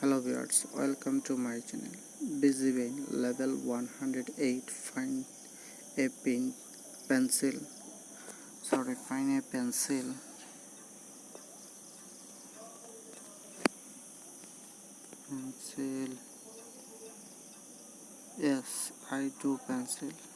hello viewers welcome to my channel. Busy vein level 108 find a pen pencil. Sorry find a pencil. Pencil. Yes i do pencil.